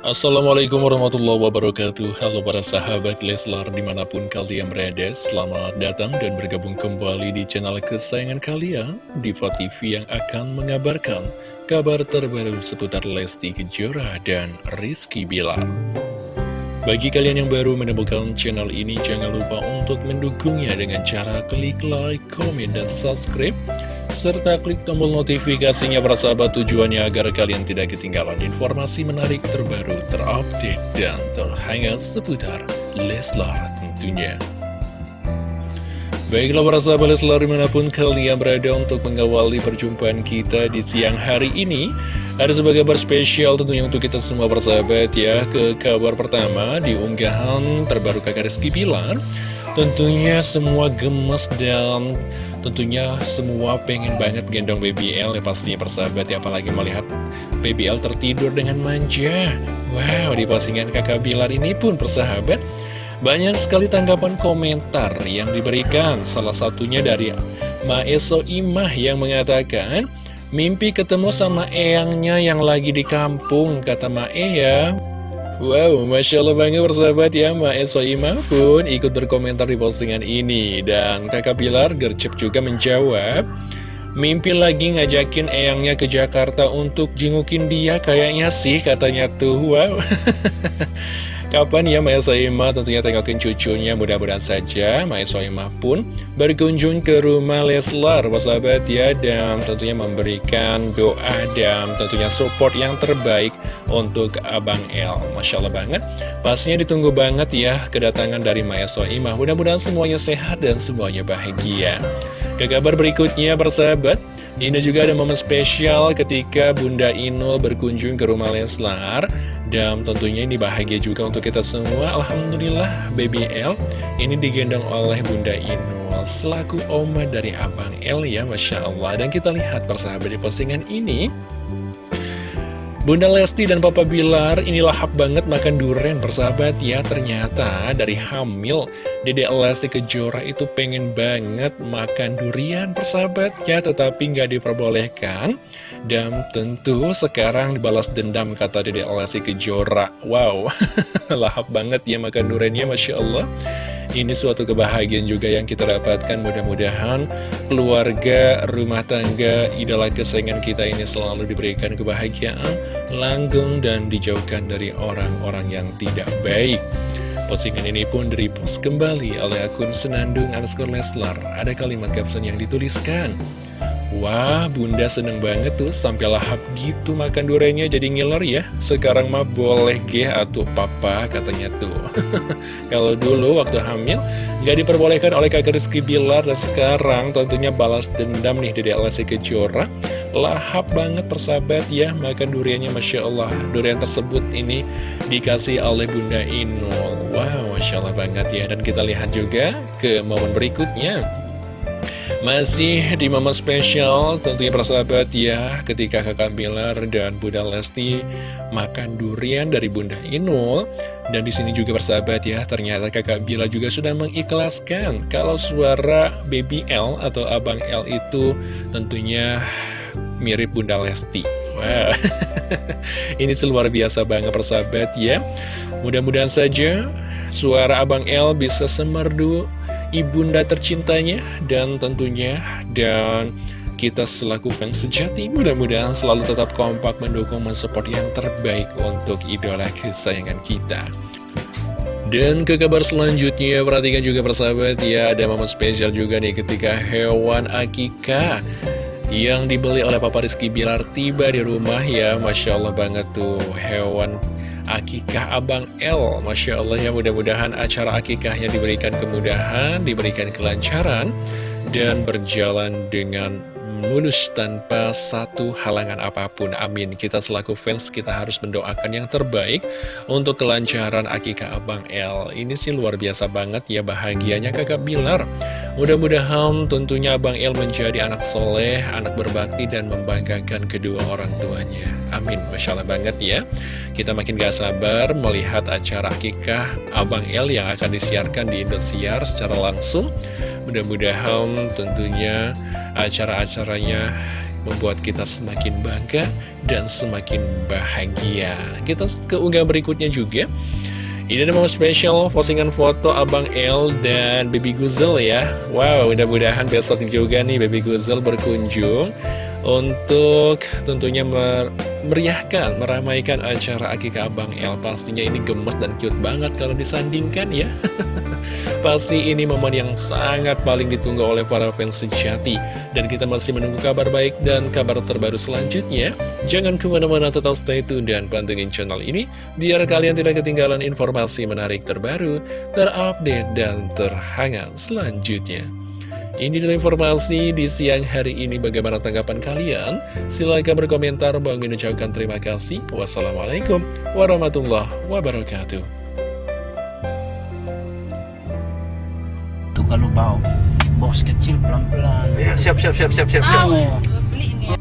Assalamualaikum warahmatullahi wabarakatuh. Halo para sahabat Leslar di mana pun kalian berada Selamat datang dan bergabung kembali di channel kesayangan kalian Diva TV yang akan mengabarkan kabar terbaru seputar Lesti Kejora dan Rizky Bilar. Bagi kalian yang baru menemukan channel ini Jangan lupa untuk mendukungnya dengan cara klik like, komen, dan subscribe serta klik tombol notifikasinya bersahabat tujuannya agar kalian tidak ketinggalan informasi menarik terbaru, terupdate, dan terhangat seputar Leslar tentunya. Baiklah para sahabat Leslar di mana pun kalian berada untuk mengawali perjumpaan kita di siang hari ini Ada sebagai kabar spesial tentunya untuk kita semua persahabat ya Ke kabar pertama di unggahan terbaru kakak Rizky Pilar Tentunya semua gemes dan Tentunya semua pengen banget gendong BBL ya pastinya persahabat ya Apalagi melihat BBL tertidur dengan manja. Wow di postingan kakak Bilar ini pun persahabat Banyak sekali tanggapan komentar yang diberikan. Salah satunya dari Maeso Imah yang mengatakan Mimpi ketemu sama eyangnya yang lagi di kampung Kata Mae ya Wow, Masya Allah banget bersahabat ya Mbak Soima pun ikut berkomentar di postingan ini. Dan kakak Pilar gercep juga menjawab Mimpi lagi ngajakin eyangnya ke Jakarta untuk jengukin dia kayaknya sih katanya tuh. Wow Kapan ya Maya Soima tentunya tengokin cucunya mudah-mudahan saja Maya Soima pun berkunjung ke rumah Leslar. Sahabat ya dan tentunya memberikan doa dan tentunya support yang terbaik untuk Abang El. Masya Allah banget. Pastinya ditunggu banget ya kedatangan dari Maya Soima mudah-mudahan semuanya sehat dan semuanya bahagia. Ke kabar berikutnya persahabat ini juga ada momen spesial ketika Bunda Inul berkunjung ke rumah Leslar. Dan tentunya ini bahagia juga untuk kita semua. Alhamdulillah Baby L ini digendong oleh Bunda Inul Selaku oma dari Abang L ya Masya Allah. Dan kita lihat persahabat di postingan ini Bunda Lesti dan Papa Bilar ini lahap banget makan durian persahabat ya Ternyata. Dari hamil Dede Lesti Kejora itu pengen banget makan durian persahabat ya Tetapi nggak diperbolehkan. Dan tentu sekarang dibalas dendam kata Dede Lesti Kejora. Wow lahap banget ya makan duriannya Masya Allah ini suatu kebahagiaan juga yang kita dapatkan. Mudah-mudahan keluarga, rumah tangga, idola kesayangan kita ini selalu diberikan kebahagiaan Langgeng dan dijauhkan dari orang-orang yang tidak baik. Postingan ini pun direpost kembali oleh akun Senandung underscore Leslar. Ada kalimat caption yang dituliskan Wah, bunda seneng banget tuh sampai lahap gitu makan duriannya jadi ngiler ya. Sekarang mah boleh ge atau papa katanya tuh. Kalau dulu waktu hamil gak diperbolehkan oleh kakak Rizky Bilar dan sekarang tentunya balas dendam nih dari Alessi Kejora. Lahap banget persahabat ya makan duriannya Masya Allah. Durian tersebut ini dikasih oleh Bunda Inul. Wow, Masya Allah banget ya. Dan kita lihat juga ke momen berikutnya. Masih di momen spesial tentunya persahabat ya Ketika kakak Bilar dan Bunda Lesti makan durian dari Bunda Inul. Dan di sini juga persahabat ya Ternyata kakak Bilar juga sudah mengikhlaskan Kalau suara Baby L atau Abang L itu tentunya mirip Bunda Lesti. Wah, ini luar biasa banget persahabat ya. Mudah-mudahan saja suara Abang L bisa semerdu ibunda tercintanya dan tentunya dan kita selaku fans sejati mudah-mudahan selalu tetap kompak mendukung mensupport yang terbaik untuk idola kesayangan kita. Dan ke kabar selanjutnya perhatikan juga persahabat ya ada momen spesial juga nih ketika hewan akika yang dibeli oleh Papa Rizky Bilar tiba di rumah ya Masya Allah banget tuh hewan akikah Abang L. Masya Allah ya mudah-mudahan acara akikahnya diberikan kemudahan, diberikan kelancaran Dan berjalan dengan mulus tanpa satu halangan apa pun. Amin. Kita selaku fans kita harus mendoakan yang terbaik Untuk kelancaran akikah Abang L. Ini sih luar biasa banget ya bahagianya kakak Bilar Mudah-mudahan tentunya Abang El menjadi anak soleh, anak berbakti dan membanggakan kedua orang tuanya. Amin. Masya Allah banget ya. Kita makin gak sabar melihat acara akikah Abang El yang akan disiarkan di Indosiar secara langsung. Mudah-mudahan tentunya acara-acaranya membuat kita semakin bangga dan semakin bahagia. Kita ke unggah berikutnya juga. Ini ada momen spesial postingan foto Abang L dan Baby Guzel ya. Wow, mudah-mudahan besok juga nih Baby Guzel berkunjung untuk tentunya mer meriahkan, meramaikan acara akikah Abang L. Pastinya ini gemes dan cute banget kalau disandingkan ya. Pasti ini momen yang sangat paling ditunggu oleh para fans sejati Dan kita masih menunggu kabar baik dan kabar terbaru selanjutnya Jangan ke mana-mana tetap stay tune dan pantengin channel ini Biar kalian tidak ketinggalan informasi menarik terbaru, terupdate, dan terhangat selanjutnya ini adalah informasi di siang hari ini. Bagaimana tanggapan kalian? Silahkan berkomentar. Bang Min ucapkan terima kasih. Wassalamualaikum warahmatullahi wabarakatuh. Kalau bawa bos kecil pelan-pelan. Ya, siap, siap, siap, siap, siap, siap. Oh. beli ini ah